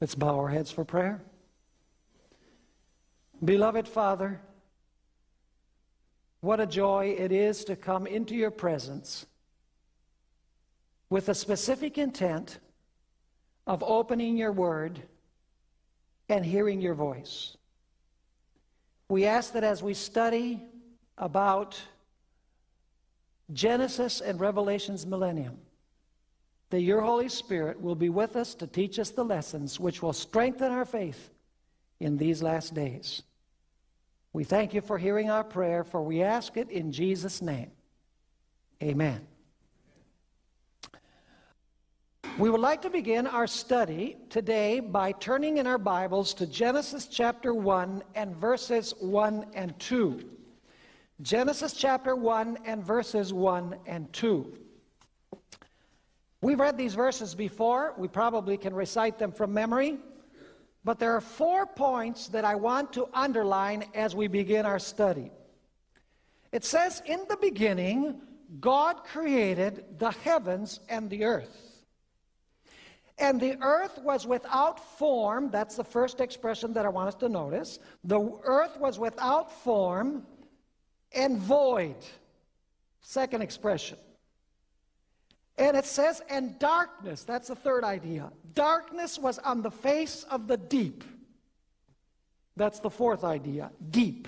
Let's bow our heads for prayer. Beloved Father, what a joy it is to come into your presence with a specific intent of opening your word and hearing your voice. We ask that as we study about Genesis and Revelation's millennium, that your Holy Spirit will be with us to teach us the lessons which will strengthen our faith in these last days. We thank you for hearing our prayer, for we ask it in Jesus' name. Amen. We would like to begin our study today by turning in our Bibles to Genesis chapter 1 and verses 1 and 2. Genesis chapter 1 and verses 1 and 2. We've read these verses before. We probably can recite them from memory. But there are four points that I want to underline as we begin our study. It says, In the beginning, God created the heavens and the earth. And the earth was without form. That's the first expression that I want us to notice. The earth was without form and void. Second expression. And it says, and darkness, that's the third idea. Darkness was on the face of the deep. That's the fourth idea, deep.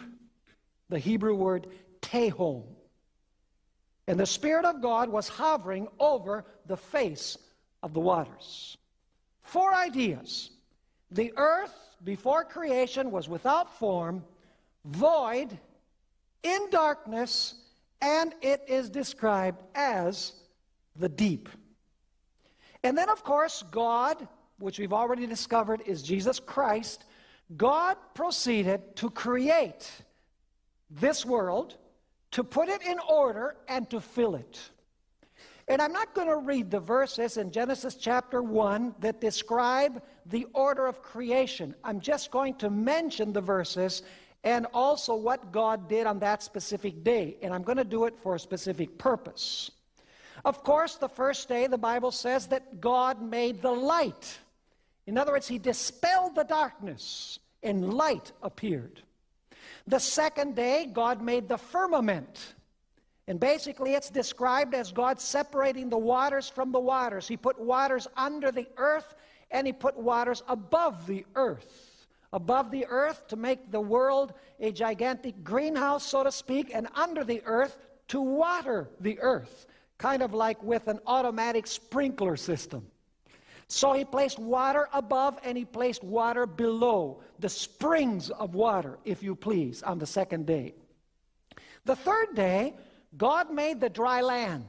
The Hebrew word tehom. And the Spirit of God was hovering over the face of the waters. Four ideas. The earth before creation was without form, void, in darkness, and it is described as the deep. And then, of course, God, which we've already discovered is Jesus Christ, God proceeded to create this world, to put it in order, and to fill it. And I'm not going to read the verses in Genesis chapter 1 that describe the order of creation. I'm just going to mention the verses and also what God did on that specific day. And I'm going to do it for a specific purpose. Of course, the first day, the Bible says that God made the light. In other words, He dispelled the darkness, and light appeared. The second day, God made the firmament. And basically, it's described as God separating the waters from the waters. He put waters under the earth, and He put waters above the earth. Above the earth to make the world a gigantic greenhouse, so to speak, and under the earth to water the earth kind of like with an automatic sprinkler system. So he placed water above and he placed water below, the springs of water, if you please, on the second day. The third day, God made the dry land.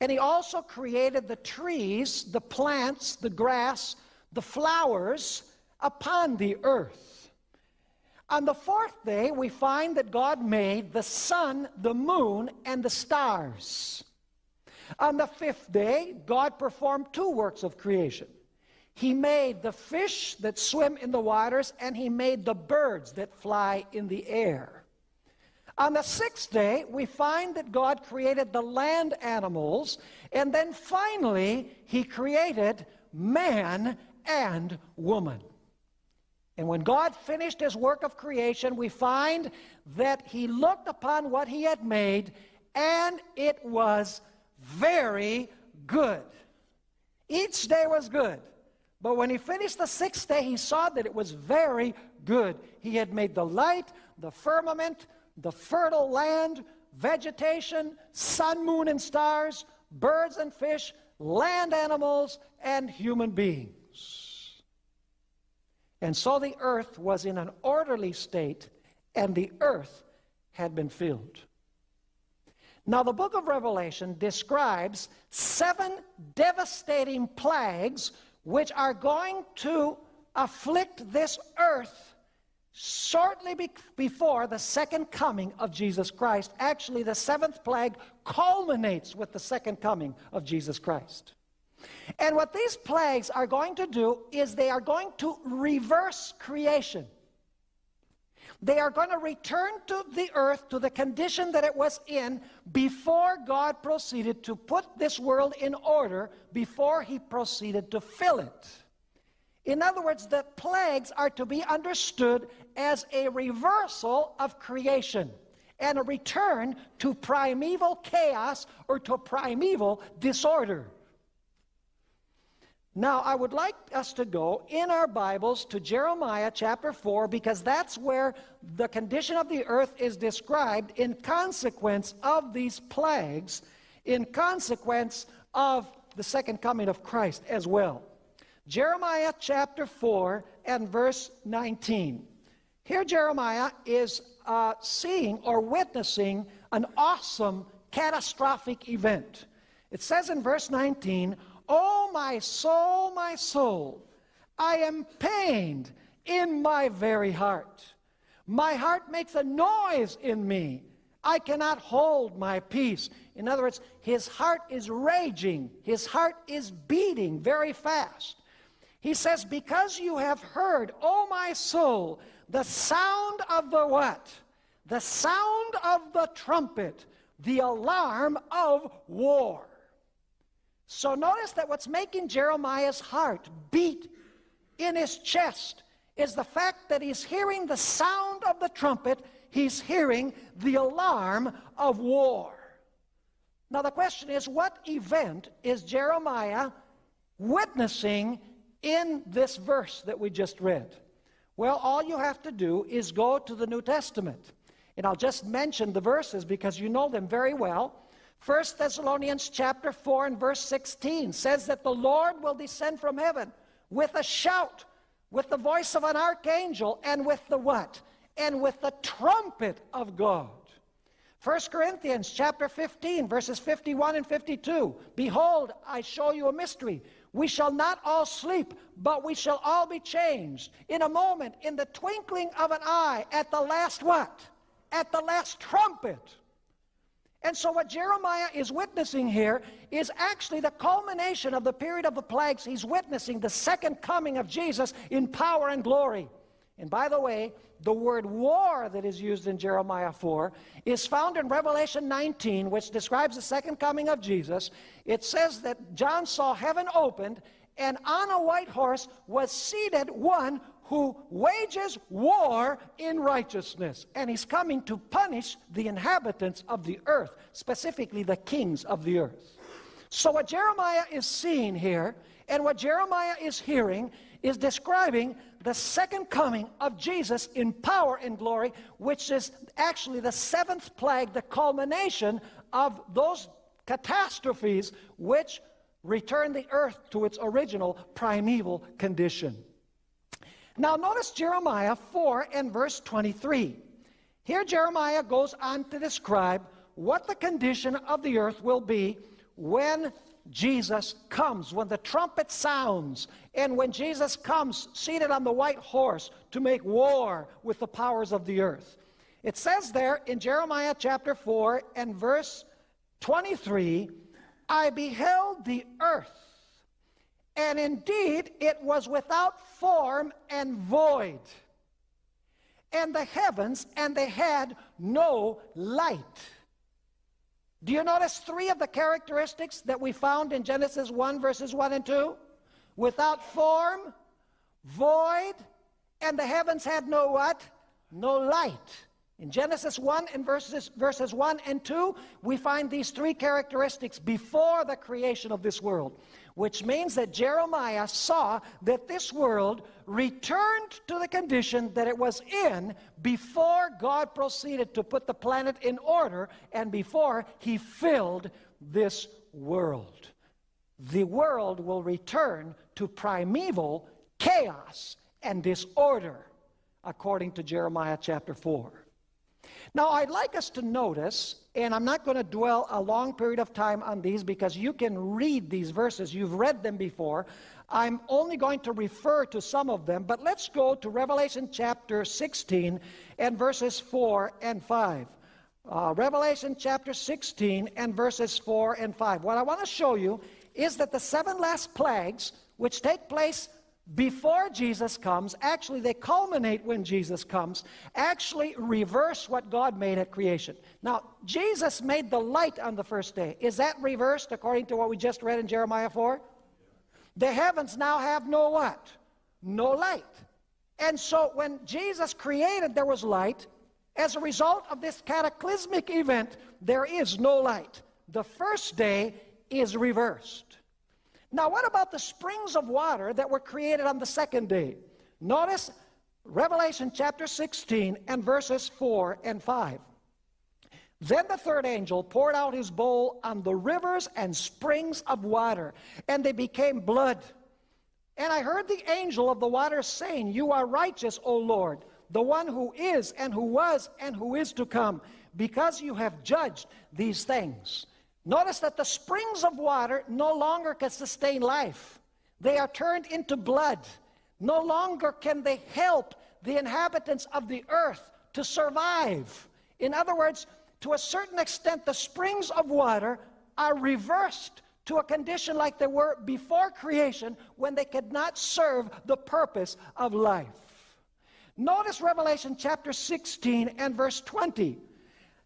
And he also created the trees, the plants, the grass, the flowers upon the earth. On the fourth day, we find that God made the sun, the moon, and the stars. On the fifth day, God performed two works of creation. He made the fish that swim in the waters, and he made the birds that fly in the air. On the sixth day, we find that God created the land animals, and then finally, he created man and woman. And when God finished his work of creation, we find that he looked upon what he had made, and it was very good. Each day was good. But when he finished the sixth day, he saw that it was very good. He had made the light, the firmament, the fertile land, vegetation, sun, moon, and stars, birds and fish, land animals, and human beings. And so the earth was in an orderly state, and the earth had been filled. Now, the book of Revelation describes seven devastating plagues which are going to afflict this earth shortly be before the second coming of Jesus Christ. Actually, the seventh plague culminates with the second coming of Jesus Christ. And what these plagues are going to do is they are going to reverse creation. They are going to return to the earth to the condition that it was in before God proceeded to put this world in order, before he proceeded to fill it. In other words, the plagues are to be understood as a reversal of creation and a return to primeval chaos or to primeval disorder. Now, I would like us to go in our Bibles to Jeremiah chapter 4 because that's where the condition of the earth is described in consequence of these plagues, in consequence of the second coming of Christ as well. Jeremiah chapter 4 and verse 19. Here, Jeremiah is uh, seeing or witnessing an awesome catastrophic event. It says in verse 19, Oh, my soul, my soul, I am pained in my very heart. My heart makes a noise in me. I cannot hold my peace. In other words, his heart is raging, his heart is beating very fast. He says, Because you have heard, O my soul, the sound of the what? The sound of the trumpet, the alarm of war. So notice that what's making Jeremiah's heart beat in his chest is the fact that he's hearing the sound of the trumpet, he's hearing the alarm of war. Now, the question is what event is Jeremiah witnessing in this verse that we just read? Well, all you have to do is go to the New Testament. And I'll just mention the verses because you know them very well. 1 Thessalonians chapter 4 and verse 16 says that the Lord will descend from heaven with a shout, with the voice of an archangel, and with the what? And with the trumpet of God. 1 Corinthians chapter 15 verses 51 and 52. Behold, I show you a mystery. We shall not all sleep, but we shall all be changed in a moment, in the twinkling of an eye, at the last what? At the last trumpet. And so, what Jeremiah is witnessing here is actually the culmination of the period of the plagues. He's witnessing the second coming of Jesus in power and glory. And by the way, the word war that is used in Jeremiah 4 is found in Revelation 19, which describes the second coming of Jesus. It says that John saw heaven opened, and on a white horse was seated one who wages war in righteousness. And he's coming to punish the inhabitants of the earth, specifically the kings of the earth. So, what Jeremiah is seeing here, and what Jeremiah is hearing, is describing the second coming of Jesus in power and glory, which is actually the seventh plague, the culmination of those catastrophes which return the earth to its original primeval condition. Now, notice Jeremiah 4 and verse 23. Here, Jeremiah goes on to describe what the condition of the earth will be when Jesus comes, when the trumpet sounds, and when Jesus comes seated on the white horse to make war with the powers of the earth. It says there in Jeremiah chapter 4 and verse 23 I beheld the earth and indeed, it was without form and void. And the heavens, and they had no light. Do you notice three of the characteristics that we found in Genesis 1, verses 1 and 2? Without form, void, and the heavens had no what? No light. In Genesis 1 and verses, verses 1 and 2, we find these three characteristics before the creation of this world which means that Jeremiah saw that this world returned to the condition that it was in before God proceeded to put the planet in order and before he filled this world. The world will return to primeval chaos and disorder, according to Jeremiah chapter 4. Now, I'd like us to notice, and I'm not going to dwell a long period of time on these because you can read these verses. You've read them before. I'm only going to refer to some of them, but let's go to Revelation chapter 16 and verses 4 and 5. Uh, Revelation chapter 16 and verses 4 and 5. What I want to show you is that the seven last plagues, which take place before Jesus comes, actually, they culminate when Jesus comes, actually reverse what God made at creation. Now, Jesus made the light on the first day. Is that reversed according to what we just read in Jeremiah 4? The heavens now have no what? no light. And so when Jesus created, there was light. As a result of this cataclysmic event, there is no light. The first day is reversed. Now, what about the springs of water that were created on the second day? Notice Revelation chapter 16 and verses 4 and 5. Then the third angel poured out his bowl on the rivers and springs of water, and they became blood. And I heard the angel of the waters saying, You are righteous, O Lord, the one who is, and who was, and who is to come, because you have judged these things. Notice that the springs of water no longer can sustain life, they are turned into blood. No longer can they help the inhabitants of the earth to survive. In other words, to a certain extent, the springs of water are reversed to a condition like they were before creation when they could not serve the purpose of life. Notice Revelation chapter 16 and verse 20.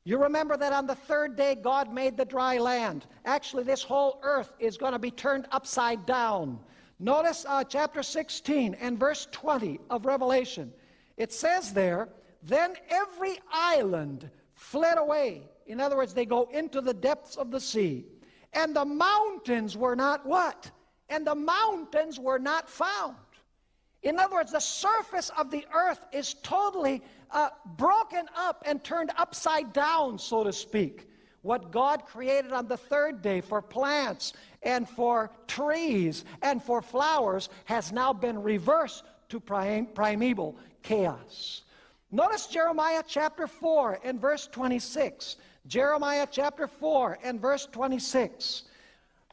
You remember that on the third day God made the dry land. Actually, this whole earth is going to be turned upside down. Notice uh, chapter 16 and verse 20 of Revelation. It says there, Then every island fled away. In other words, they go into the depths of the sea. And the mountains were not what? And the mountains were not found. In other words, the surface of the earth is totally uh, broken up and turned upside down, so to speak. What God created on the third day for plants and for trees and for flowers has now been reversed to prim primeval chaos. Notice Jeremiah chapter 4 and verse 26. Jeremiah chapter 4 and verse 26.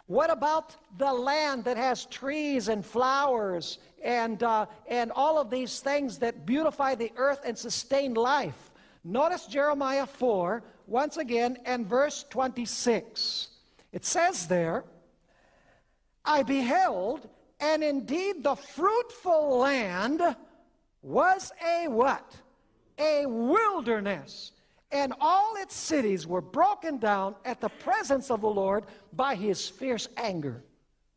What about the land that has trees and flowers and, uh, and all of these things that beautify the earth and sustain life? Notice Jeremiah 4, once again, and verse 26. It says there, I beheld, and indeed the fruitful land was a what? a wilderness, and all its cities were broken down at the presence of the Lord by his fierce anger.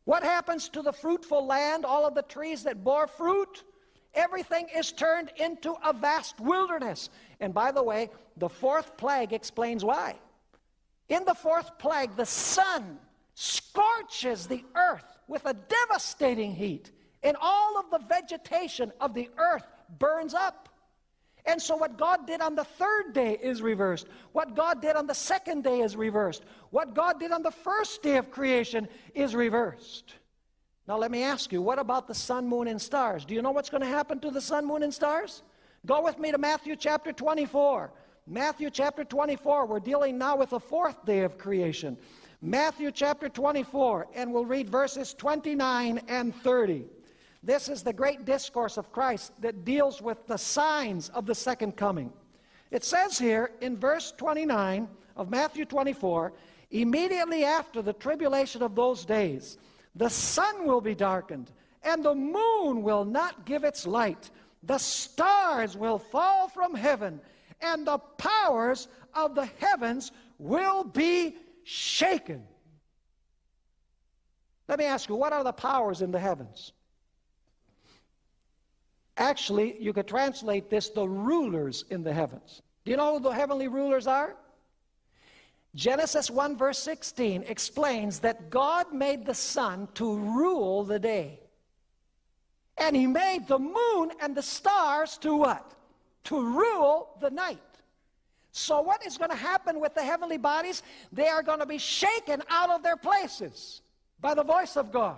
What happens to the fruitful land, all of the trees that bore fruit? Everything is turned into a vast wilderness. And by the way, the fourth plague explains why. In the fourth plague, the sun scorches the earth with a devastating heat, and all of the vegetation of the earth burns up. And so, what God did on the third day is reversed. What God did on the second day is reversed. What God did on the first day of creation is reversed. Now, let me ask you, what about the sun, moon, and stars? Do you know what's going to happen to the sun, moon, and stars? Go with me to Matthew chapter 24. Matthew chapter 24, we're dealing now with the fourth day of creation. Matthew chapter 24, and we'll read verses 29 and 30. This is the great discourse of Christ that deals with the signs of the second coming. It says here in verse 29 of Matthew 24, immediately after the tribulation of those days, the sun will be darkened, and the moon will not give its light. The stars will fall from heaven, and the powers of the heavens will be shaken. Let me ask you, what are the powers in the heavens? Actually, you could translate this the rulers in the heavens. Do you know who the heavenly rulers are? Genesis 1 verse 16 explains that God made the sun to rule the day. And he made the moon and the stars to what? To rule the night. So what is going to happen with the heavenly bodies? They are going to be shaken out of their places by the voice of God.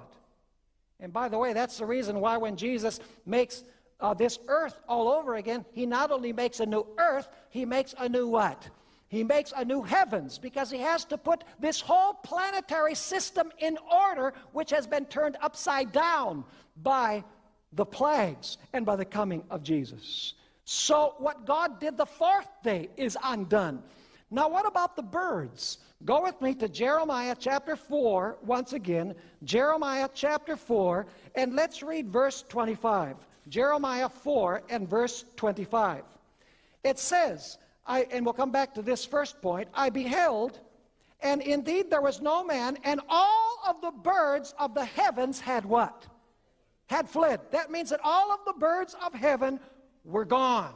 And by the way, that's the reason why when Jesus makes uh, this earth all over again, he not only makes a new earth, he makes a new what? He makes a new heavens because he has to put this whole planetary system in order, which has been turned upside down by the plagues and by the coming of Jesus. So, what God did the fourth day is undone. Now, what about the birds? Go with me to Jeremiah chapter 4, once again, Jeremiah chapter 4, and let's read verse 25. Jeremiah 4 and verse 25. It says, I, and we'll come back to this first point, I beheld, and indeed there was no man, and all of the birds of the heavens had what? had fled. That means that all of the birds of heaven were gone.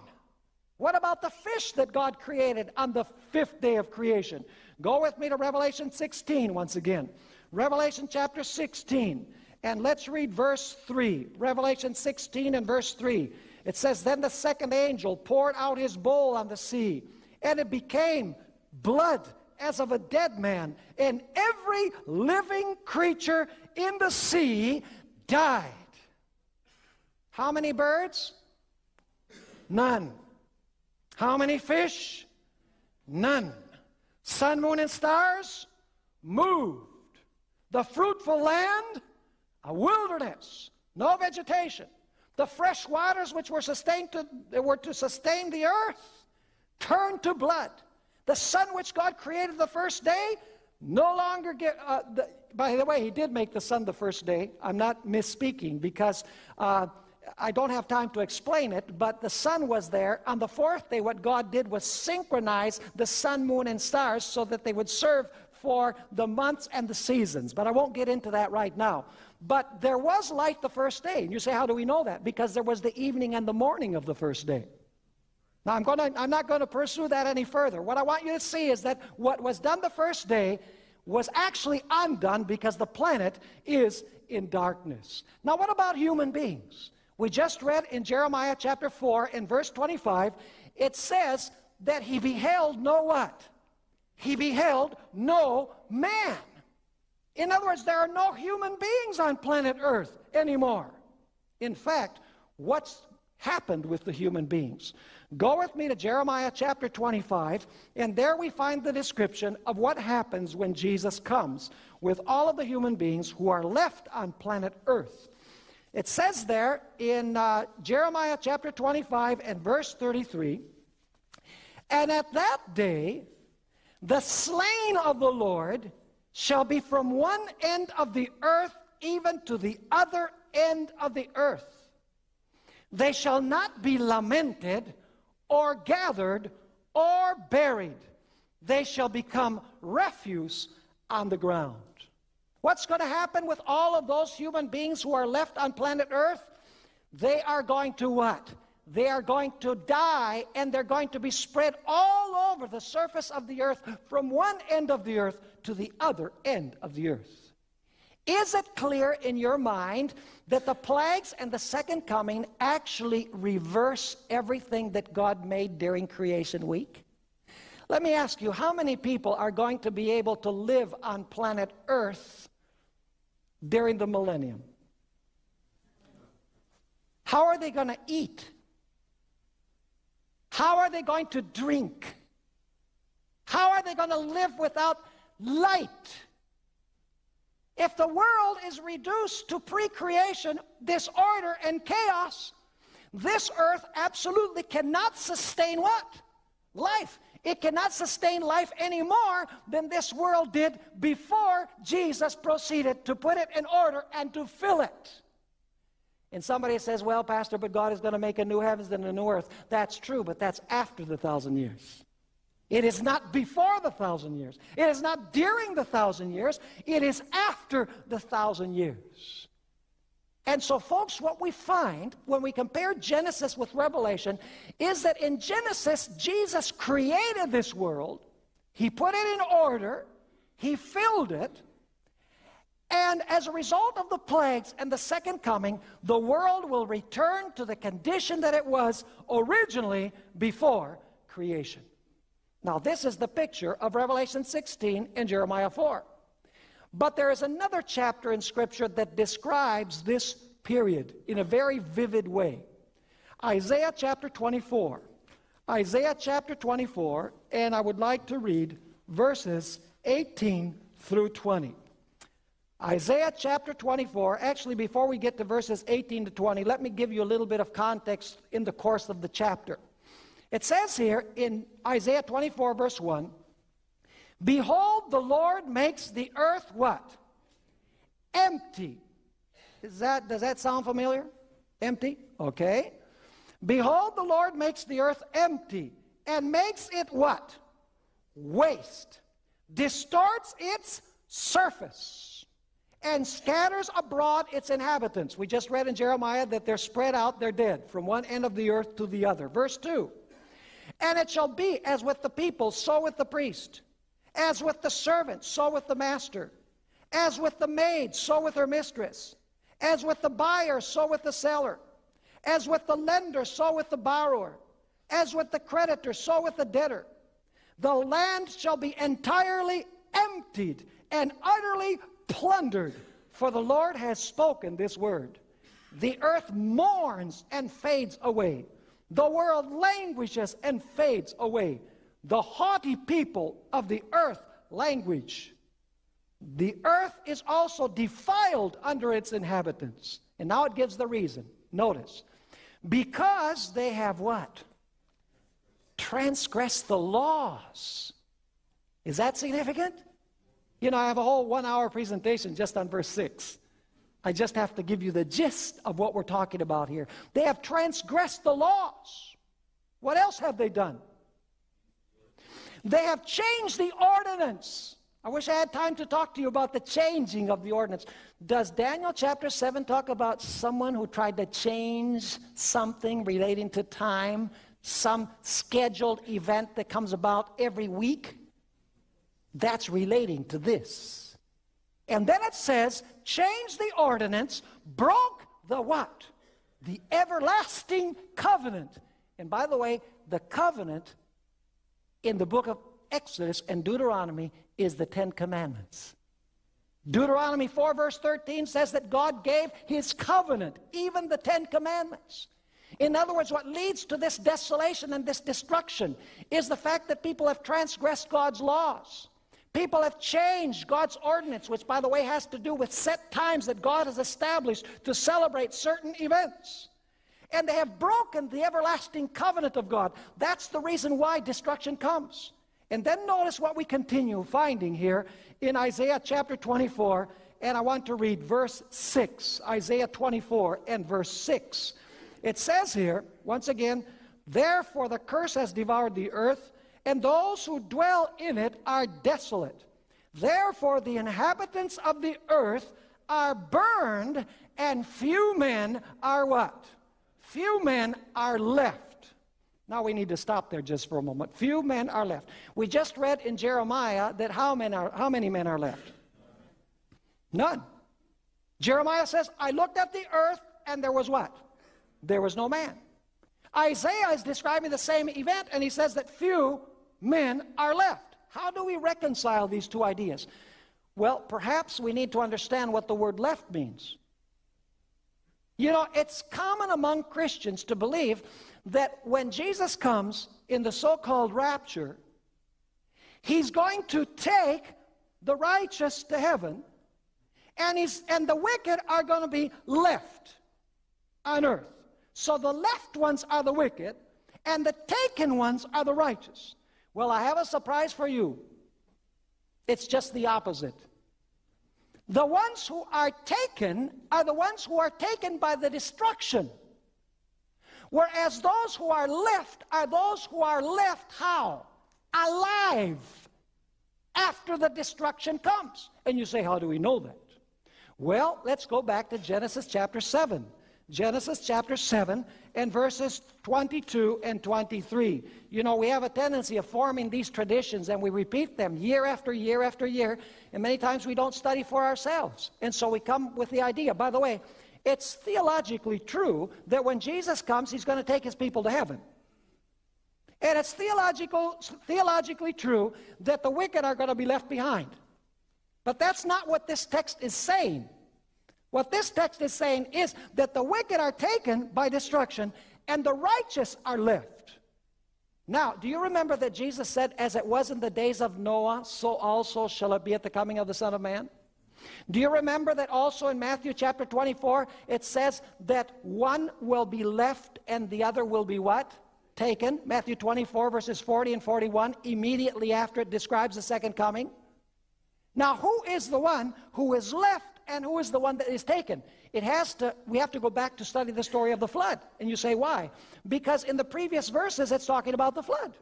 What about the fish that God created on the fifth day of creation? Go with me to Revelation 16 once again. Revelation chapter 16. And let's read verse 3. Revelation 16 and verse 3. It says, Then the second angel poured out his bowl on the sea, and it became blood as of a dead man, and every living creature in the sea died. How many birds? None. How many fish? None. Sun, moon, and stars? Moved. The fruitful land? A wilderness. No vegetation. The fresh waters which were sustained to, were to sustain the earth turned to blood. The sun which God created the first day no longer get, uh, the, by the way, he did make the sun the first day. I'm not misspeaking because uh, I don't have time to explain it, but the sun was there. On the fourth day, what God did was synchronize the sun, moon, and stars so that they would serve for the months and the seasons. But I won't get into that right now. But there was light the first day. And you say, how do we know that? Because there was the evening and the morning of the first day. Now, I'm, gonna, I'm not going to pursue that any further. What I want you to see is that what was done the first day was actually undone because the planet is in darkness. Now, what about human beings? We just read in Jeremiah chapter 4 in verse 25, it says that he beheld no what? He beheld no man. In other words, there are no human beings on planet Earth anymore. In fact, what's happened with the human beings? Go with me to Jeremiah chapter 25, and there we find the description of what happens when Jesus comes with all of the human beings who are left on planet Earth. It says there in uh, Jeremiah chapter 25 and verse 33 And at that day, the slain of the Lord shall be from one end of the earth even to the other end of the earth. They shall not be lamented or gathered or buried. They shall become refuse on the ground. What's going to happen with all of those human beings who are left on planet Earth? They are going to what? They are going to die and they're going to be spread all over the surface of the earth from one end of the earth to the other end of the earth. Is it clear in your mind that the plagues and the second coming actually reverse everything that God made during creation week? Let me ask you, how many people are going to be able to live on planet Earth during the millennium? How are they going to eat? How are they going to drink? How are they going to live without light? If the world is reduced to pre-creation disorder and chaos, this earth absolutely cannot sustain what? Life. It cannot sustain life any more than this world did before Jesus proceeded to put it in order and to fill it. And somebody says, well, Pastor, but God is going to make a new heavens and a new earth. That's true, but that's after the thousand years. It is not before the thousand years. It is not during the thousand years. It is after the thousand years. And so, folks, what we find when we compare Genesis with Revelation is that in Genesis, Jesus created this world, He put it in order, He filled it, and as a result of the plagues and the second coming, the world will return to the condition that it was originally before creation. Now, this is the picture of Revelation 16 and Jeremiah 4. But there is another chapter in Scripture that describes this period in a very vivid way. Isaiah chapter 24. Isaiah chapter 24, and I would like to read verses 18 through 20. Isaiah chapter 24, actually, before we get to verses 18 to 20, let me give you a little bit of context in the course of the chapter. It says here in Isaiah 24, verse 1 Behold, the Lord makes the earth what? Empty. Is that, does that sound familiar? Empty? Okay. Behold, the Lord makes the earth empty and makes it what? Waste. Distorts its surface and scatters abroad its inhabitants. We just read in Jeremiah that they're spread out, they're dead, from one end of the earth to the other. Verse 2 And it shall be as with the people, so with the priest, as with the servant, so with the master, as with the maid, so with her mistress, as with the buyer, so with the seller, as with the lender, so with the borrower, as with the creditor, so with the debtor. The land shall be entirely emptied and utterly plundered, for the Lord has spoken this word. The earth mourns and fades away. The world languishes and fades away. The haughty people of the earth languish. The earth is also defiled under its inhabitants. And now it gives the reason. Notice. Because they have what? Transgressed the laws. Is that significant? You know, I have a whole one hour presentation just on verse 6. I just have to give you the gist of what we're talking about here. They have transgressed the laws. What else have they done? They have changed the ordinance. I wish I had time to talk to you about the changing of the ordinance. Does Daniel chapter 7 talk about someone who tried to change something relating to time, some scheduled event that comes about every week? That's relating to this. And then it says, change the ordinance, broke the what? The everlasting covenant. And by the way, the covenant in the book of Exodus and Deuteronomy is the Ten Commandments. Deuteronomy 4 verse 13 says that God gave his covenant, even the Ten Commandments. In other words, what leads to this desolation and this destruction is the fact that people have transgressed God's laws. People have changed God's ordinance, which, by the way, has to do with set times that God has established to celebrate certain events. And they have broken the everlasting covenant of God. That's the reason why destruction comes. And then notice what we continue finding here in Isaiah chapter 24. And I want to read verse 6. Isaiah 24 and verse 6. It says here, once again, Therefore the curse has devoured the earth and those who dwell in it are desolate. Therefore, the inhabitants of the earth are burned, and few men are what? Few men are left. Now we need to stop there just for a moment. Few men are left. We just read in Jeremiah that how many, are, how many men are left? None. Jeremiah says, I looked at the earth and there was what? There was no man. Isaiah is describing the same event and he says that few men are left. How do we reconcile these two ideas? Well, perhaps we need to understand what the word left means. You know, it's common among Christians to believe that when Jesus comes in the so called rapture, he's going to take the righteous to heaven, and, he's, and the wicked are going to be left on earth. So the left ones are the wicked, and the taken ones are the righteous. Well, I have a surprise for you. It's just the opposite. The ones who are taken are the ones who are taken by the destruction. Whereas those who are left are those who are left how? Alive after the destruction comes. And you say, how do we know that? Well, let's go back to Genesis chapter 7. Genesis chapter 7 and verses 22 and 23. You know, we have a tendency of forming these traditions and we repeat them year after year after year, and many times we don't study for ourselves. And so we come with the idea. By the way, it's theologically true that when Jesus comes, he's going to take his people to heaven. And it's theological, theologically true that the wicked are going to be left behind. But that's not what this text is saying. What this text is saying is that the wicked are taken by destruction and the righteous are left. Now, do you remember that Jesus said, as it was in the days of Noah, so also shall it be at the coming of the Son of Man? Do you remember that also in Matthew chapter 24, it says that one will be left and the other will be what? Taken. Matthew 24, verses 40 and 41, immediately after it describes the second coming. Now, who is the one who is left and who is the one that is taken? It has to, we have to go back to study the story of the flood. And you say, why? Because in the previous verses, it's talking about the flood.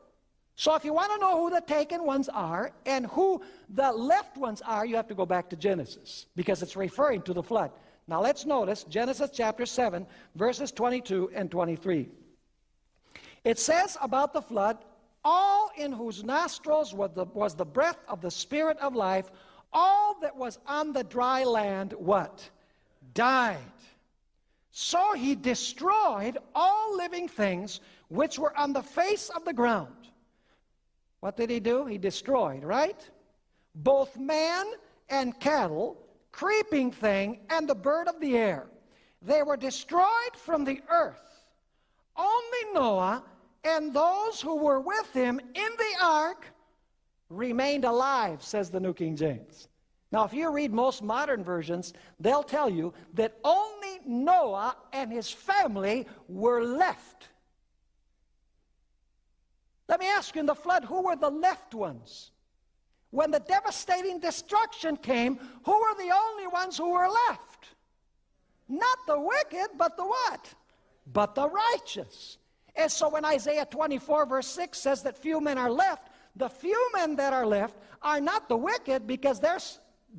So if you want to know who the taken ones are and who the left ones are, you have to go back to Genesis because it's referring to the flood. Now let's notice Genesis chapter 7, verses 22 and 23. It says about the flood, all in whose nostrils was the, was the breath of the Spirit of life, all that was on the dry land, what? Died. So he destroyed all living things which were on the face of the ground. What did he do? He destroyed, right? Both man and cattle, creeping thing, and the bird of the air. They were destroyed from the earth. Only Noah and those who were with him in the ark remained alive, says the New King James. Now, if you read most modern versions, they'll tell you that only Noah and his family were left. Let me ask you in the flood, who were the left ones? When the devastating destruction came, who were the only ones who were left? Not the wicked, but the what? But the righteous. And so when Isaiah 24, verse 6 says that few men are left, the few men that are left are not the wicked because they're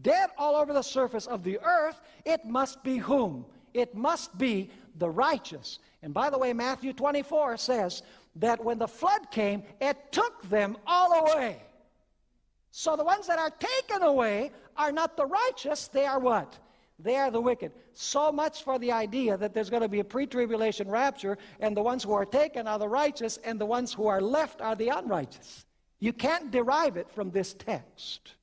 dead all over the surface of the earth. It must be whom? It must be the righteous. And by the way, Matthew 24 says that when the flood came, it took them all away. So the ones that are taken away are not the righteous, they are what? They are the wicked. So much for the idea that there's going to be a pre tribulation rapture, and the ones who are taken are the righteous, and the ones who are left are the unrighteous. You can't derive it from this text.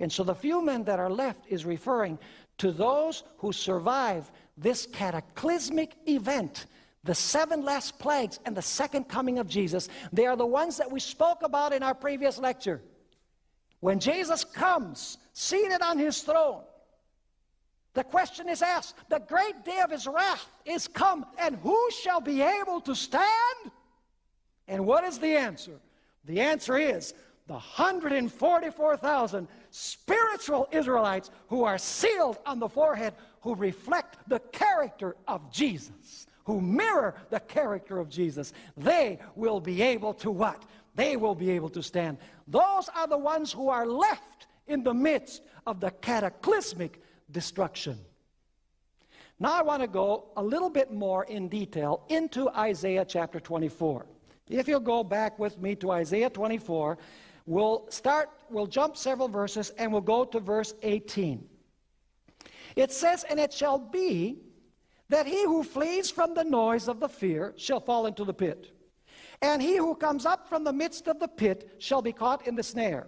And so the few men that are left is referring to those who survive this cataclysmic event, the seven last plagues and the second coming of Jesus. They are the ones that we spoke about in our previous lecture. When Jesus comes, seated on his throne, the question is asked, the great day of his wrath is come, and who shall be able to stand? And what is the answer? The answer is the 144,000 spiritual Israelites who are sealed on the forehead, who reflect the character of Jesus, who mirror the character of Jesus. They will be able to what? They will be able to stand. Those are the ones who are left in the midst of the cataclysmic destruction. Now I want to go a little bit more in detail into Isaiah chapter 24. If you'll go back with me to Isaiah 24, we'll start, we'll jump several verses and we'll go to verse 18. It says, And it shall be that he who flees from the noise of the fear shall fall into the pit. And he who comes up from the midst of the pit shall be caught in the snare.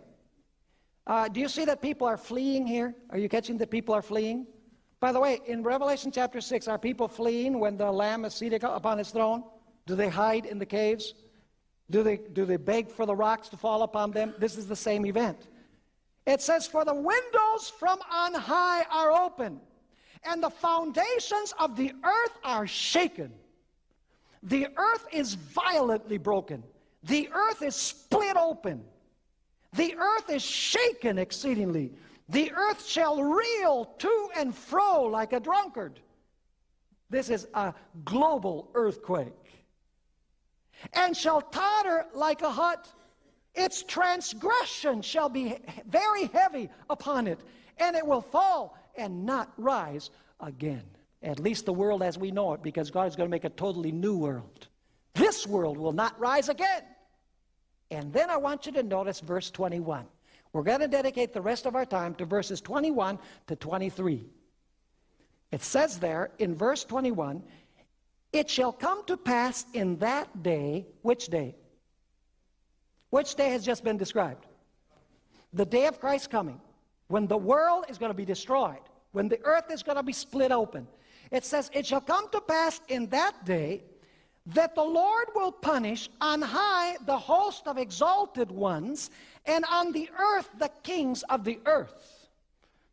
Uh, do you see that people are fleeing here? Are you catching that people are fleeing? By the way, in Revelation chapter 6, are people fleeing when the Lamb is seated upon his throne? Do they hide in the caves? Do they, do they beg for the rocks to fall upon them? This is the same event. It says, For the windows from on high are open, and the foundations of the earth are shaken. The earth is violently broken, the earth is split open. The earth is shaken exceedingly. The earth shall reel to and fro like a drunkard. This is a global earthquake. And shall totter like a hut. Its transgression shall be very heavy upon it, and it will fall and not rise again. At least the world as we know it, because God is going to make a totally new world. This world will not rise again. And then I want you to notice verse 21. We're going to dedicate the rest of our time to verses 21 to 23. It says there in verse 21 It shall come to pass in that day, which day? Which day has just been described? The day of Christ's coming, when the world is going to be destroyed, when the earth is going to be split open. It says, It shall come to pass in that day that the Lord will punish on high the host of exalted ones, and on the earth the kings of the earth.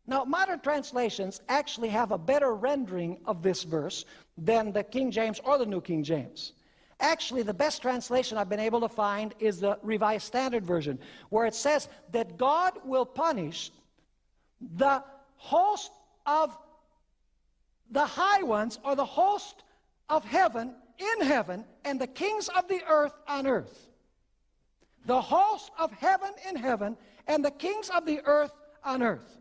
Now, modern translations actually have a better rendering of this verse than the King James or the New King James. Actually, the best translation I've been able to find is the Revised Standard Version, where it says that God will punish the host of the high ones or the host of heaven in heaven and the kings of the earth on earth. the host of heaven in heaven, and the kings of the earth on earth.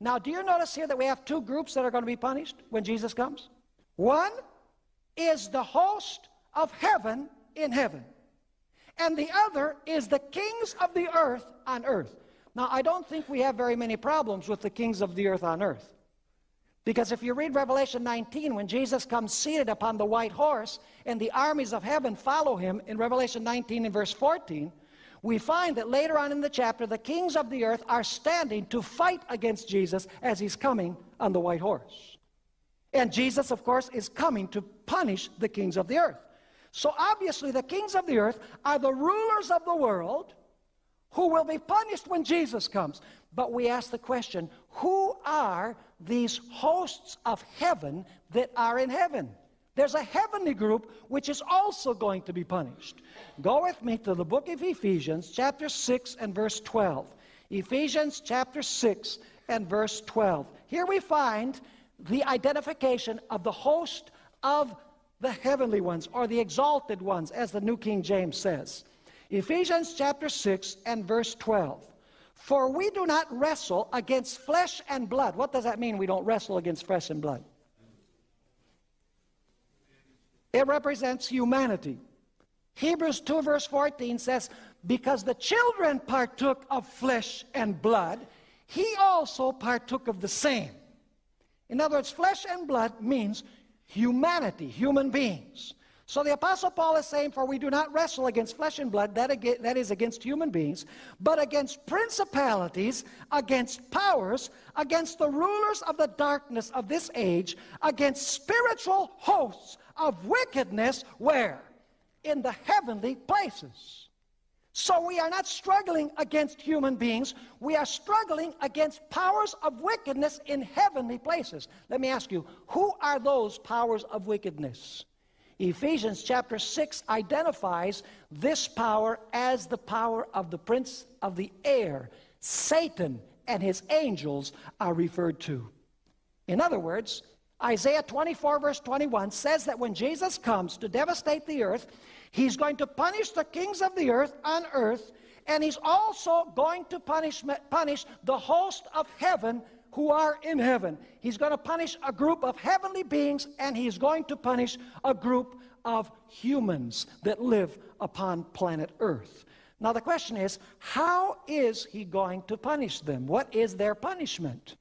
Now, do you notice here that we have two groups that are going to be punished when Jesus comes? One is the host of heaven in heaven, and the other is the kings of the earth on earth. Now, I don't think we have very many problems with the kings of the earth on earth. Because if you read Revelation 19, when Jesus comes seated upon the white horse and the armies of heaven follow him in Revelation 19 and verse 14, we find that later on in the chapter, the kings of the earth are standing to fight against Jesus as he's coming on the white horse. And Jesus, of course, is coming to punish the kings of the earth. So obviously, the kings of the earth are the rulers of the world who will be punished when Jesus comes. But we ask the question who are these hosts of heaven that are in heaven? There's a heavenly group which is also going to be punished. Go with me to the book of Ephesians, chapter 6 and verse 12. Ephesians chapter 6 and verse 12. Here we find the identification of the host of the heavenly ones, or the exalted ones, as the New King James says. Ephesians chapter 6 and verse 12. For we do not wrestle against flesh and blood. What does that mean, we don't wrestle against flesh and blood? It represents humanity. Hebrews 2 verse 14 says, Because the children partook of flesh and blood, he also partook of the same. In other words, flesh and blood means humanity, human beings. So the Apostle Paul is saying, For we do not wrestle against flesh and blood, that, that is against human beings, but against principalities, against powers, against the rulers of the darkness of this age, against spiritual hosts of wickedness, where? In the heavenly places. So we are not struggling against human beings, we are struggling against powers of wickedness in heavenly places. Let me ask you, who are those powers of wickedness? Ephesians chapter 6 identifies this power as the power of the prince of the air. Satan and his angels are referred to. In other words, Isaiah 24 verse 21 says that when Jesus comes to devastate the earth, he's going to punish the kings of the earth on earth, and he's also going to punish, punish the host of heaven who are in heaven. He's going to punish a group of heavenly beings, and he's going to punish a group of humans that live upon planet Earth. Now, the question is, how is he going to punish them? What is their punishment?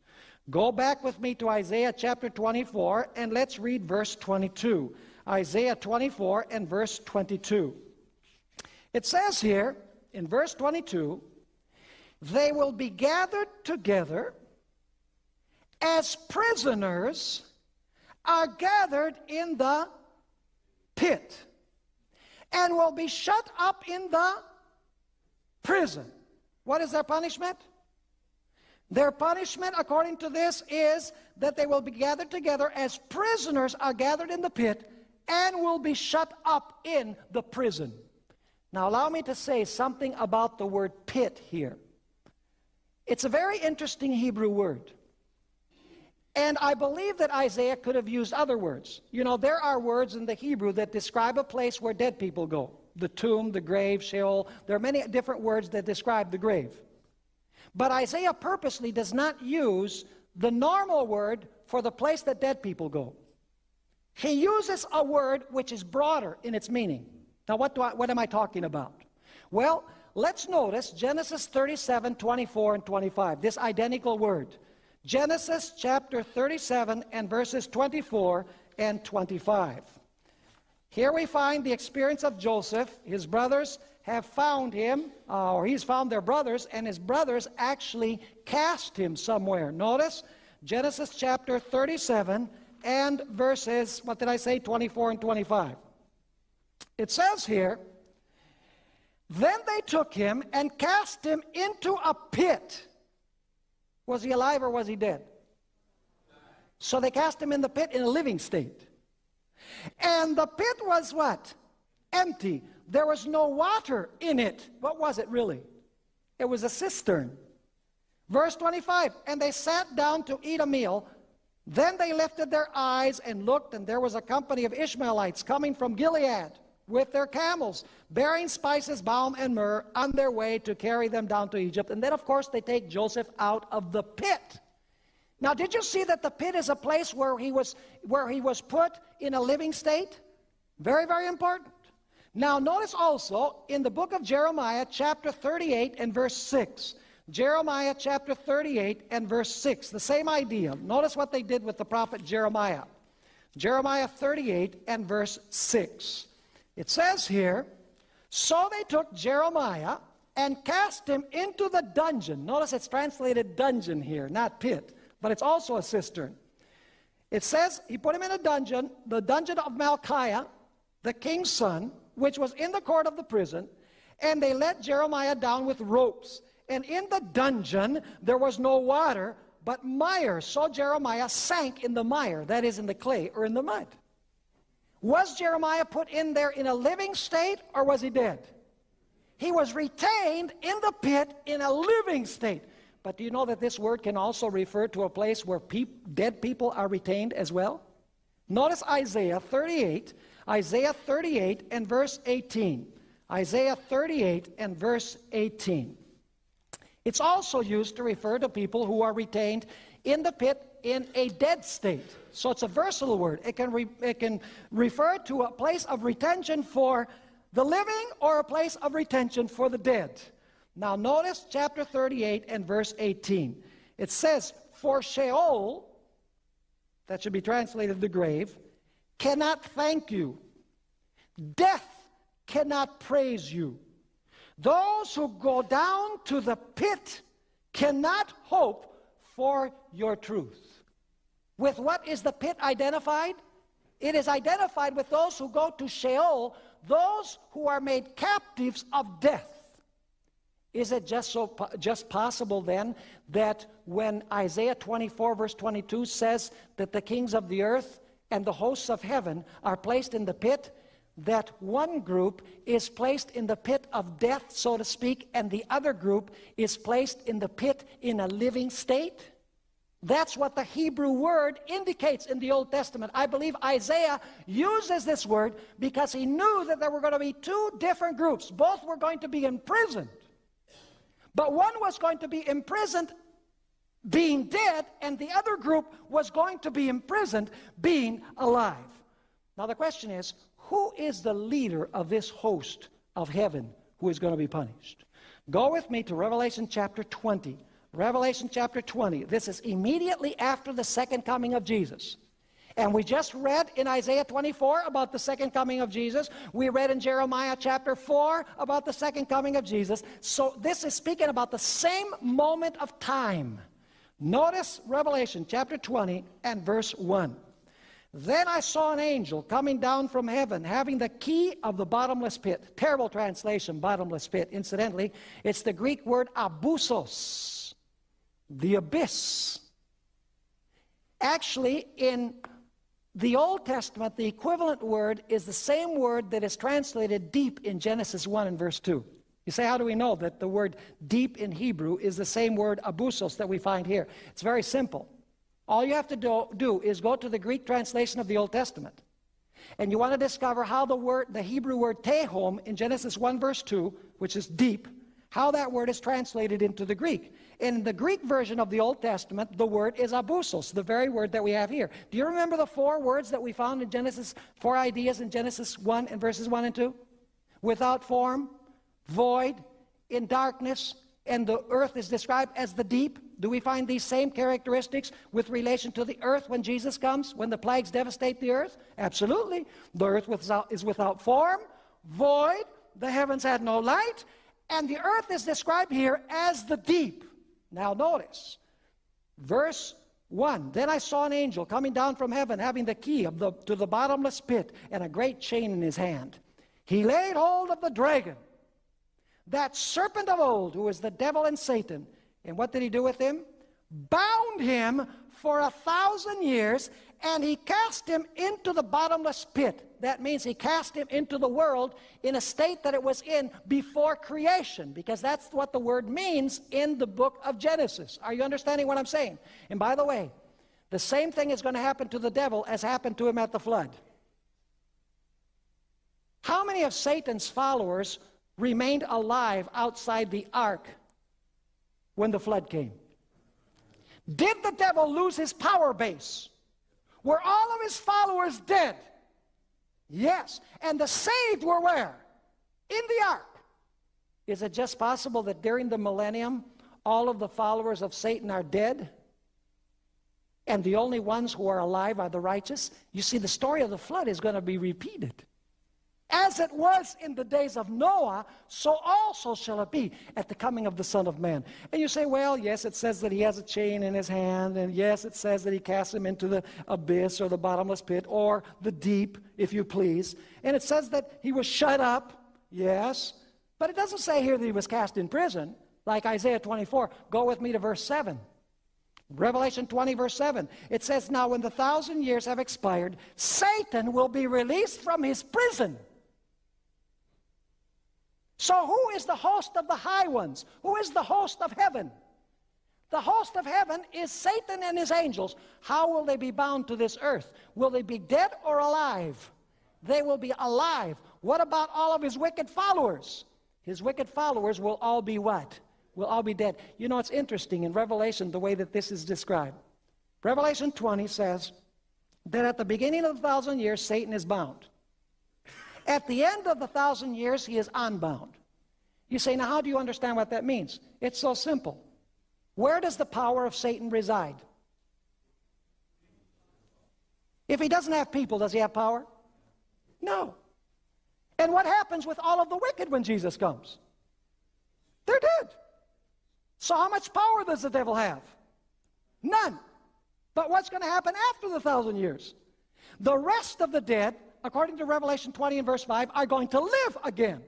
Go back with me to Isaiah chapter 24, and let's read verse 22. Isaiah 24 and verse 22. It says here in verse 22 they will be gathered together as prisoners are gathered in the pit and will be shut up in the prison. What is their punishment? Their punishment, according to this, is that they will be gathered together as prisoners are gathered in the pit and will be shut up in the prison. Now, allow me to say something about the word pit here. It's a very interesting Hebrew word. And I believe that Isaiah could have used other words. You know, there are words in the Hebrew that describe a place where dead people go the tomb, the grave, Sheol. There are many different words that describe the grave. But Isaiah purposely does not use the normal word for the place that dead people go. He uses a word which is broader in its meaning. Now, what, do I, what am I talking about? Well, let's notice Genesis 37, 24, and 25, this identical word. Genesis chapter 37 and verses 24 and 25. Here we find the experience of Joseph. His brothers have found him, uh, or he's found their brothers, and his brothers actually cast him somewhere. Notice Genesis chapter 37 and verses, what did I say, 24 and 25. It says here, Then they took him and cast him into a pit was he alive or was he dead? So they cast him in the pit in a living state. And the pit was what? Empty. There was no water in it. What was it really? It was a cistern. Verse 25, and they sat down to eat a meal. Then they lifted their eyes and looked, and there was a company of Ishmaelites coming from Gilead. with their camels, bearing spices, balm, and myrrh on their way to carry them down to Egypt. And then, of course, they take Joseph out of the pit. Now, did you see that the pit is a place where he was, where he was put in a living state? Very, very important. Now, notice also in the book of Jeremiah, chapter 38 and verse 6. Jeremiah chapter 38 and verse 6, the same idea. Notice what they did with the prophet Jeremiah. Jeremiah 38 and verse 6. It says here, So they took Jeremiah and cast him into the dungeon. Notice it's translated dungeon here, not pit, but it's also a cistern. It says he put him in a dungeon, the dungeon of Malchiah, the king's son, which was in the court of the prison, and they let Jeremiah down with ropes. And in the dungeon there was no water, but mire. So Jeremiah sank in the mire, that is, in the clay or in the mud. Was Jeremiah put in there in a living state or was he dead? He was retained in the pit in a living state. But do you know that this word can also refer to a place where dead people are retained as well? Notice Isaiah 38, Isaiah 38 and verse 18. Isaiah 38 and verse 18. It's also used to refer to people who are retained in the pit in a dead state. So it's a versatile word. It can, re, it can refer to a place of retention for the living or a place of retention for the dead. Now notice chapter 38 and verse 18. It says, For Sheol, that should be translated the grave, cannot thank you. Death cannot praise you. Those who go down to the pit cannot hope for your truth. With what is the pit identified? It is identified with those who go to Sheol, those who are made captives of death. Is it just so just possible then that when Isaiah 24 verse 22 says that the kings of the earth and the hosts of heaven are placed in the pit, that one group is placed in the pit of death, so to speak, and the other group is placed in the pit in a living state? That's what the Hebrew word indicates in the Old Testament. I believe Isaiah uses this word because he knew that there were going to be two different groups. Both were going to be imprisoned. But one was going to be imprisoned being dead, and the other group was going to be imprisoned being alive. Now the question is, who is the leader of this host of heaven who is going to be punished? Go with me to Revelation chapter 20. Revelation chapter 20. This is immediately after the second coming of Jesus. And we just read in Isaiah 24 about the second coming of Jesus. We read in Jeremiah chapter 4 about the second coming of Jesus. So this is speaking about the same moment of time. Notice Revelation chapter 20 and verse 1. Then I saw an angel coming down from heaven, having the key of the bottomless pit. Terrible translation, bottomless pit. Incidentally, it's the Greek word abyssos, the abyss. Actually, in the Old Testament, the equivalent word is the same word that is translated deep in Genesis 1 and verse 2. You say, how do we know that the word deep in Hebrew is the same word abyssos that we find here? It's very simple. All you have to do, do is go to the Greek translation of the Old Testament. And you want to discover how the word, the Hebrew word tehom in Genesis 1 verse 2, which is deep, how that word is translated into the Greek. In the Greek version of the Old Testament, the word is abyssos, the very word that we have here. Do you remember the four words that we found in Genesis, four ideas in Genesis 1 and verses 1 and 2? Without form, void, in darkness, and the earth is described as the deep. Do we find these same characteristics with relation to the earth when Jesus comes, when the plagues devastate the earth? Absolutely. The earth is without form, void, the heavens had no light, and the earth is described here as the deep. Now notice, verse 1 Then I saw an angel coming down from heaven, having the key of the, to the bottomless pit and a great chain in his hand. He laid hold of the dragon, that serpent of old, who is the devil and Satan and what did he do with him? Bound him for a thousand years, and he cast him into the bottomless pit. That means he cast him into the world in a state that it was in before creation, because that's what the word means in the book of Genesis. Are you understanding what I'm saying? And by the way, the same thing is going to happen to the devil as happened to him at the flood. How many of Satan's followers remained alive outside the ark when the flood came? Did the devil lose his power base? Were all of his followers dead? Yes. And the saved were where? In the ark. Is it just possible that during the millennium, all of the followers of Satan are dead? And the only ones who are alive are the righteous? You see, the story of the flood is going to be repeated. As it was in the days of Noah, so also shall it be at the coming of the Son of Man. And you say, well, yes, it says that he has a chain in his hand, and yes, it says that he casts him into the abyss or the bottomless pit or the deep, if you please. And it says that he was shut up, yes, but it doesn't say here that he was cast in prison, like Isaiah 24. Go with me to verse 7. Revelation 20, verse 7. It says, Now when the thousand years have expired, Satan will be released from his prison so, who is the host of the high ones? Who is the host of heaven? The host of heaven is Satan and his angels. How will they be bound to this earth? Will they be dead or alive? They will be alive. What about all of his wicked followers? His wicked followers will all be what? Will all be dead. You know, it's interesting in Revelation the way that this is described. Revelation 20 says that at the beginning of the thousand years, Satan is bound. At the end of the thousand years, he is unbound. You say, now how do you understand what that means? It's so simple. Where does the power of Satan reside? If he doesn't have people, does he have power? No. And what happens with all of the wicked when Jesus comes? They're dead. So how much power does the devil have? None. But what's going to happen after the thousand years? The rest of the dead according to Revelation 20 and verse 5, are going to live again.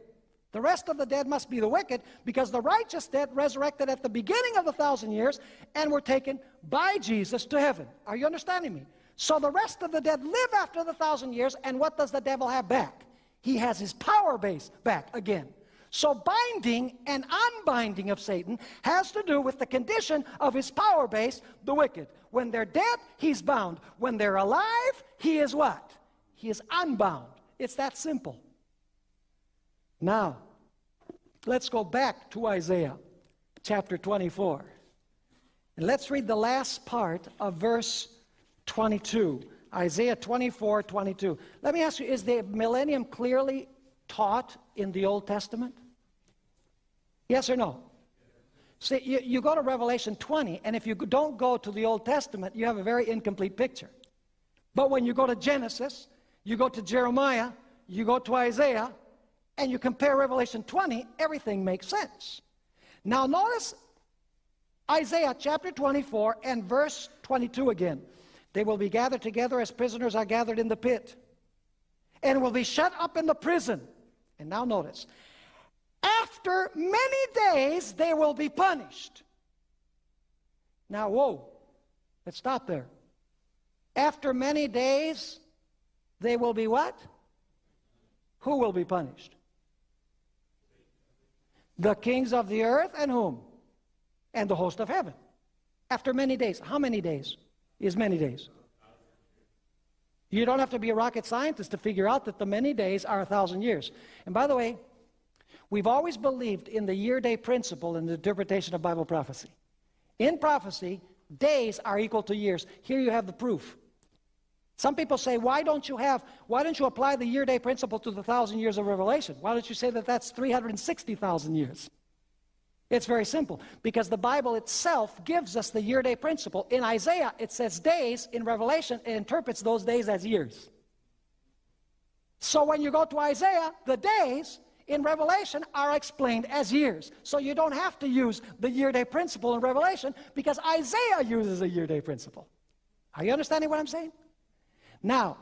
The rest of the dead must be the wicked, because the righteous dead resurrected at the beginning of the thousand years and were taken by Jesus to heaven. Are you understanding me? So the rest of the dead live after the thousand years, and what does the devil have back? He has his power base back again. So binding and unbinding of Satan has to do with the condition of his power base, the wicked. When they're dead, he's bound. When they're alive, he is what? He is unbound. It's that simple. Now, let's go back to Isaiah chapter 24. And let's read the last part of verse 22. Isaiah 24, 22. Let me ask you, is the millennium clearly taught in the Old Testament? Yes or no? See, you, you go to Revelation 20, and if you don't go to the Old Testament, you have a very incomplete picture. But when you go to Genesis, you go to Jeremiah, you go to Isaiah, and you compare Revelation 20, everything makes sense. Now notice Isaiah chapter 24 and verse 22 again. They will be gathered together as prisoners are gathered in the pit, and will be shut up in the prison. And now notice, after many days they will be punished. Now, whoa, let's stop there. After many days, they will be what? Who will be punished? The kings of the earth and whom? And the host of heaven. After many days. How many days is many days? You don't have to be a rocket scientist to figure out that the many days are a thousand years. And by the way, we've always believed in the year-day principle in the interpretation of Bible prophecy. In prophecy, days are equal to years. Here you have the proof. Some people say, why don't you have, why don't you apply the year-day principle to the thousand years of Revelation? Why don't you say that that's 360,000 years? It's very simple, because the Bible itself gives us the year-day principle. In Isaiah, it says days. In Revelation, it interprets those days as years. So when you go to Isaiah, the days in Revelation are explained as years. So you don't have to use the year-day principle in Revelation, because Isaiah uses a year-day principle. Are you understanding what I'm saying? Now,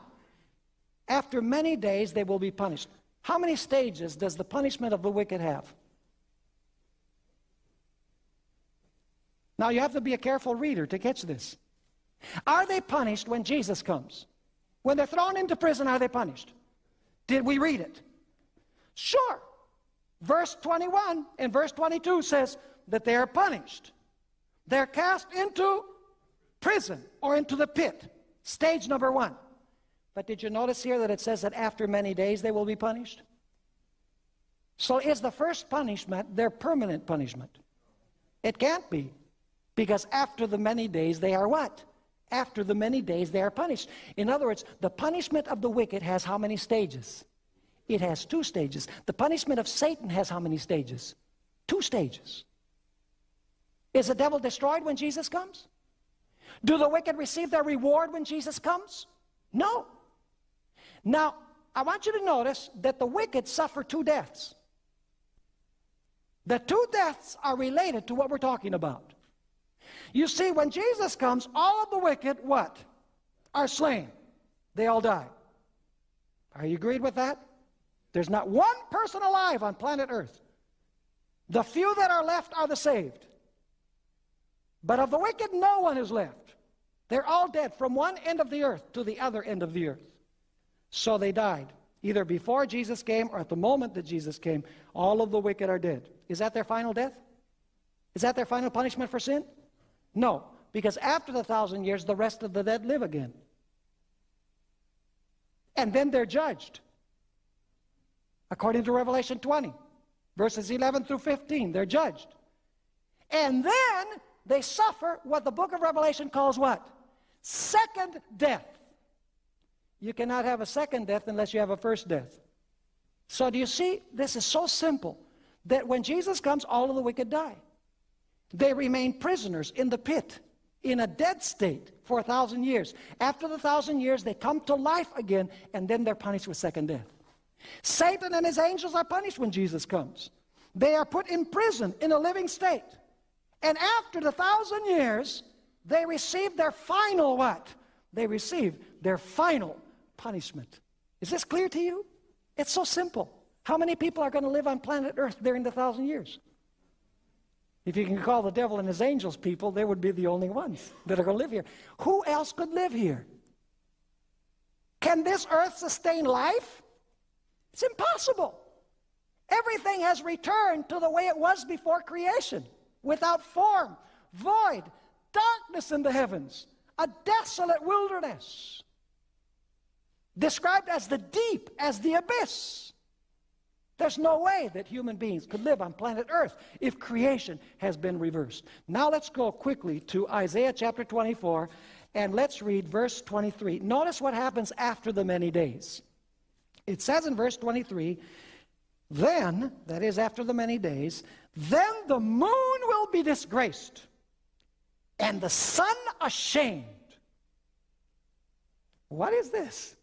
after many days they will be punished. How many stages does the punishment of the wicked have? Now you have to be a careful reader to catch this. Are they punished when Jesus comes? When they're thrown into prison, are they punished? Did we read it? Sure. Verse 21 and verse 22 says that they are punished. They're cast into prison or into the pit. Stage number one. But did you notice here that it says that after many days they will be punished? So is the first punishment their permanent punishment? It can't be. Because after the many days they are what? After the many days they are punished. In other words, the punishment of the wicked has how many stages? It has two stages. The punishment of Satan has how many stages? Two stages. Is the devil destroyed when Jesus comes? Do the wicked receive their reward when Jesus comes? No. Now, I want you to notice that the wicked suffer two deaths. The two deaths are related to what we're talking about. You see, when Jesus comes, all of the wicked, what? Are slain. They all die. Are you agreed with that? There's not one person alive on planet Earth. The few that are left are the saved. But of the wicked, no one is left. They're all dead from one end of the earth to the other end of the earth. So they died. Either before Jesus came or at the moment that Jesus came, all of the wicked are dead. Is that their final death? Is that their final punishment for sin? No, because after the thousand years, the rest of the dead live again. And then they're judged. According to Revelation 20, verses 11 through 15, they're judged. And then they suffer what the book of Revelation calls what? Second death. You cannot have a second death unless you have a first death. So do you see? This is so simple that when Jesus comes, all of the wicked die. They remain prisoners in the pit, in a dead state for a thousand years. After the thousand years, they come to life again, and then they're punished with second death. Satan and his angels are punished when Jesus comes. They are put in prison in a living state. And after the thousand years, they receive their final what? They receive their final punishment. Is this clear to you? It's so simple. How many people are going to live on planet Earth during the thousand years? If you can call the devil and his angels people, they would be the only ones that are going to live here. Who else could live here? Can this earth sustain life? It's impossible. Everything has returned to the way it was before creation without form, void, darkness in the heavens, a desolate wilderness, described as the deep, as the abyss. There's no way that human beings could live on planet Earth if creation has been reversed. Now let's go quickly to Isaiah chapter 24 and let's read verse 23. Notice what happens after the many days. It says in verse 23, then, that is after the many days, then the moon will be disgraced and the sun ashamed. What is this?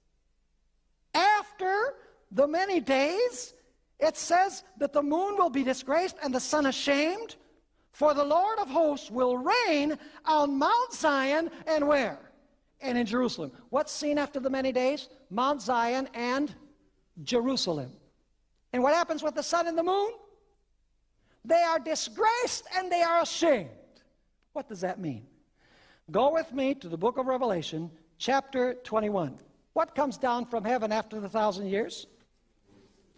After the many days, it says that the moon will be disgraced and the sun ashamed, for the Lord of hosts will reign on Mount Zion and where? And in Jerusalem. What's seen after the many days? Mount Zion and Jerusalem. And what happens with the sun and the moon? They are disgraced and they are ashamed. What does that mean? Go with me to the book of Revelation, chapter 21. What comes down from heaven after the thousand years?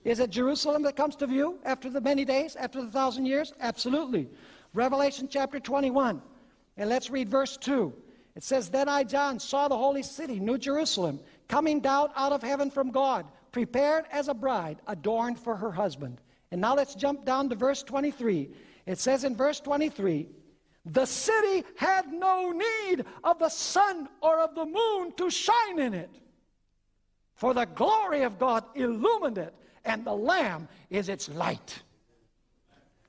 Is it Jerusalem that comes to view after the many days, after the thousand years? Absolutely. Revelation chapter 21. And let's read verse 2. It says, Then I, John, saw the holy city, New Jerusalem, coming down out of heaven from God, prepared as a bride, adorned for her husband. And now let's jump down to verse 23. It says in verse 23, the city had no need of the sun or of the moon to shine in it. For the glory of God illumined it, and the Lamb is its light.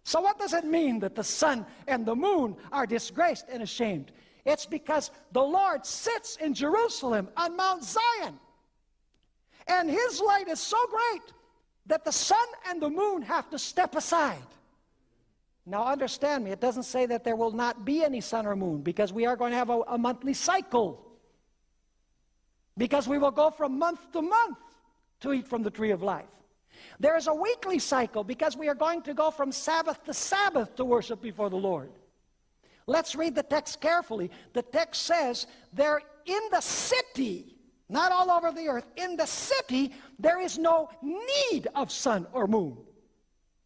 So, what does it mean that the sun and the moon are disgraced and ashamed? It's because the Lord sits in Jerusalem on Mount Zion, and his light is so great that the sun and the moon have to step aside. Now, understand me, it doesn't say that there will not be any sun or moon because we are going to have a, a monthly cycle. Because we will go from month to month to eat from the tree of life. There is a weekly cycle because we are going to go from Sabbath to Sabbath to worship before the Lord. Let's read the text carefully. The text says, They're in the city not all over the earth. In the city, there is no need of sun or moon.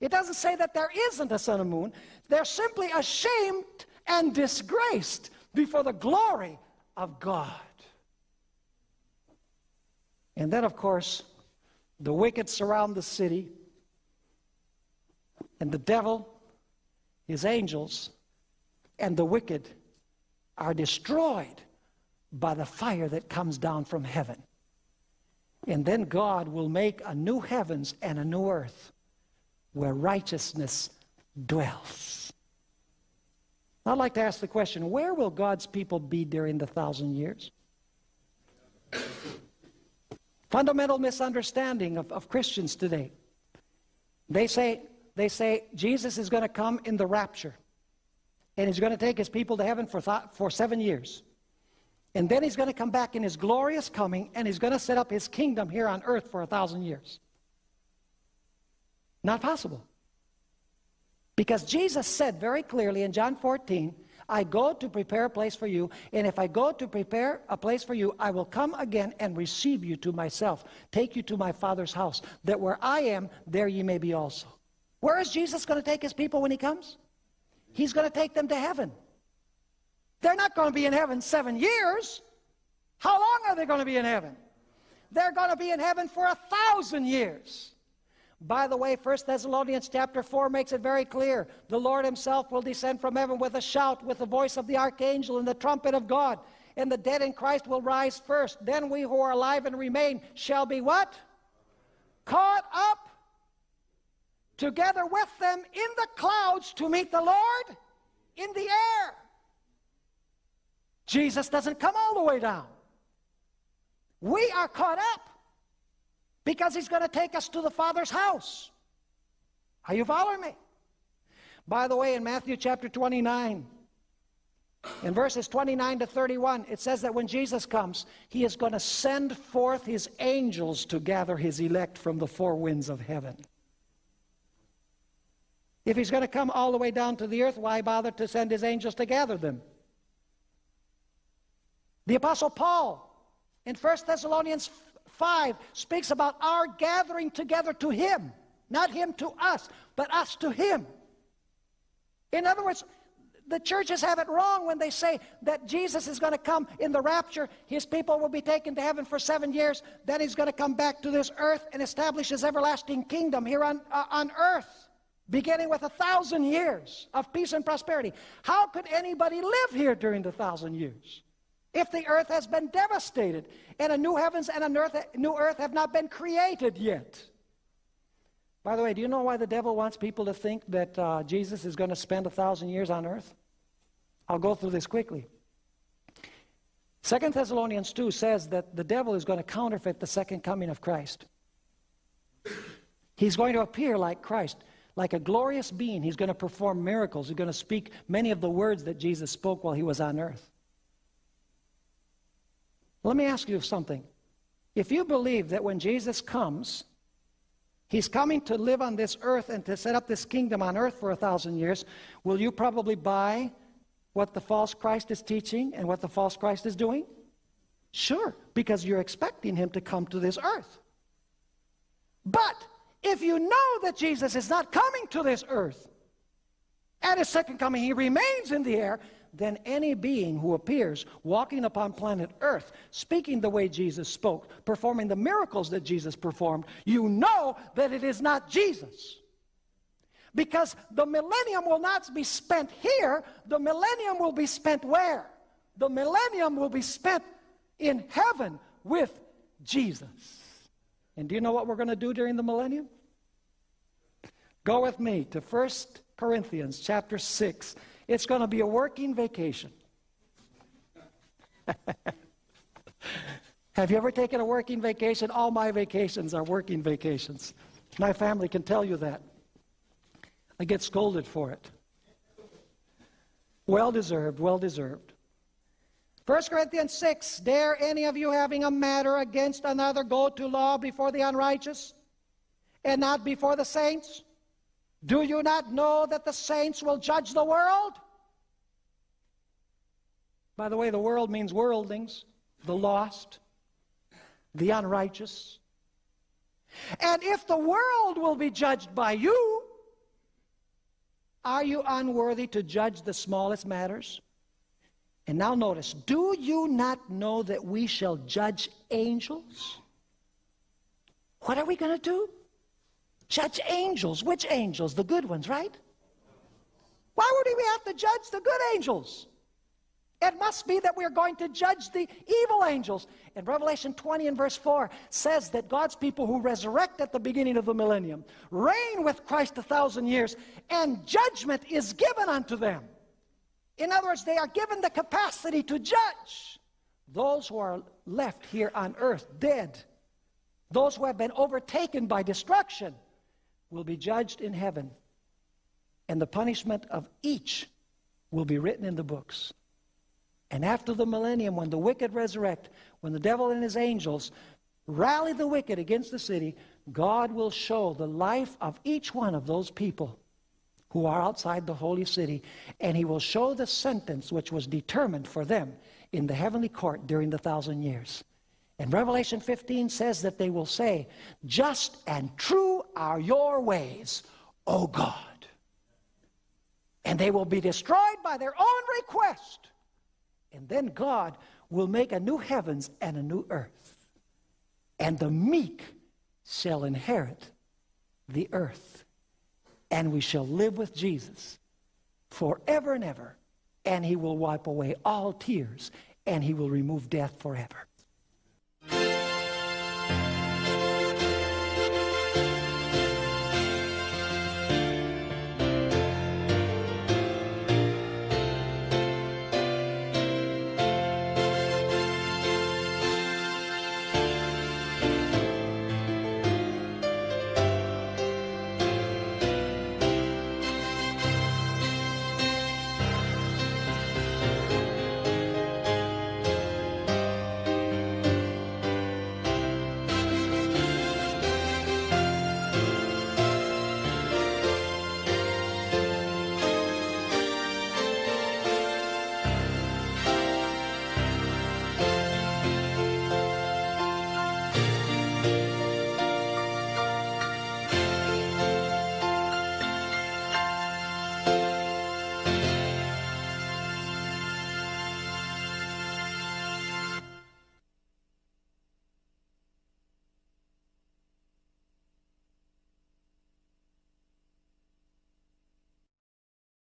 It doesn't say that there isn't a sun or moon. They're simply ashamed and disgraced before the glory of God. And then, of course, the wicked surround the city, and the devil, his angels, and the wicked are destroyed by the fire that comes down from heaven. And then God will make a new heavens and a new earth where righteousness dwells. I'd like to ask the question where will God's people be during the thousand years? Fundamental misunderstanding of, of Christians today. They say, they say Jesus is going to come in the rapture, and he's going to take his people to heaven for, for seven years. And then he's going to come back in his glorious coming, and he's going to set up his kingdom here on earth for a thousand years. Not possible. Because Jesus said very clearly in John 14, I go to prepare a place for you, and if I go to prepare a place for you, I will come again and receive you to myself, take you to my Father's house, that where I am, there ye may be also. Where is Jesus going to take his people when he comes? He's going to take them to heaven. They're not going to be in heaven seven years. How long are they going to be in heaven? They're going to be in heaven for a thousand years. By the way, 1 Thessalonians chapter 4 makes it very clear. The Lord himself will descend from heaven with a shout, with the voice of the archangel and the trumpet of God. And the dead in Christ will rise first. Then we who are alive and remain shall be what? Caught up together with them in the clouds to meet the Lord in the air. Jesus doesn't come all the way down. We are caught up because he's going to take us to the Father's house. Are you following me? By the way, in Matthew chapter 29, in verses 29 to 31, it says that when Jesus comes, he is going to send forth his angels to gather his elect from the four winds of heaven. If he's going to come all the way down to the earth, why bother to send his angels to gather them? The Apostle Paul in 1 Thessalonians 5 speaks about our gathering together to Him. Not Him to us, but us to Him. In other words, the churches have it wrong when they say that Jesus is going to come in the rapture. His people will be taken to heaven for seven years. Then he's going to come back to this earth and establish his everlasting kingdom here on, uh, on earth, beginning with a thousand years of peace and prosperity. How could anybody live here during the thousand years? If the earth has been devastated and a new heavens and a earth, new earth have not been created yet. By the way, do you know why the devil wants people to think that uh, Jesus is going to spend a thousand years on earth? I'll go through this quickly. Second Thessalonians 2 says that the devil is going to counterfeit the second coming of Christ. He's going to appear like Christ, like a glorious being. He's going to perform miracles. He's going to speak many of the words that Jesus spoke while he was on earth. Let me ask you something. If you believe that when Jesus comes, He's coming to live on this earth and to set up this kingdom on earth for a thousand years, will you probably buy what the false Christ is teaching and what the false Christ is doing? Sure, because you're expecting him to come to this earth. But if you know that Jesus is not coming to this earth, at his second coming, he remains in the air, than any being who appears walking upon planet Earth, speaking the way Jesus spoke, performing the miracles that Jesus performed, you know that it is not Jesus. Because the millennium will not be spent here, the millennium will be spent where? The millennium will be spent in heaven with Jesus. And do you know what we're going to do during the millennium? Go with me to 1 Corinthians chapter 6 it's going to be a working vacation. Have you ever taken a working vacation? All my vacations are working vacations. My family can tell you that. I get scolded for it. Well deserved, well deserved. 1 Corinthians 6 Dare any of you having a matter against another go to law before the unrighteous and not before the saints? Do you not know that the saints will judge the world? By the way, the world means worldlings, the lost, the unrighteous. And if the world will be judged by you, are you unworthy to judge the smallest matters? And now notice, do you not know that we shall judge angels? What are we going to do? Judge angels. Which angels? The good ones, right? Why would we have to judge the good angels? It must be that we're going to judge the evil angels. And Revelation 20 and verse 4 says that God's people who resurrect at the beginning of the millennium reign with Christ a thousand years, and judgment is given unto them. In other words, they are given the capacity to judge those who are left here on earth dead. Those who have been overtaken by destruction will be judged in heaven. And the punishment of each will be written in the books. And after the millennium, when the wicked resurrect, when the devil and his angels rally the wicked against the city, God will show the life of each one of those people who are outside the holy city, and he will show the sentence which was determined for them in the heavenly court during the thousand years. And Revelation 15 says that they will say, Just and true are your ways, O God. And they will be destroyed by their own request. And then God will make a new heavens and a new earth. And the meek shall inherit the earth. And we shall live with Jesus forever and ever. And he will wipe away all tears. And he will remove death forever.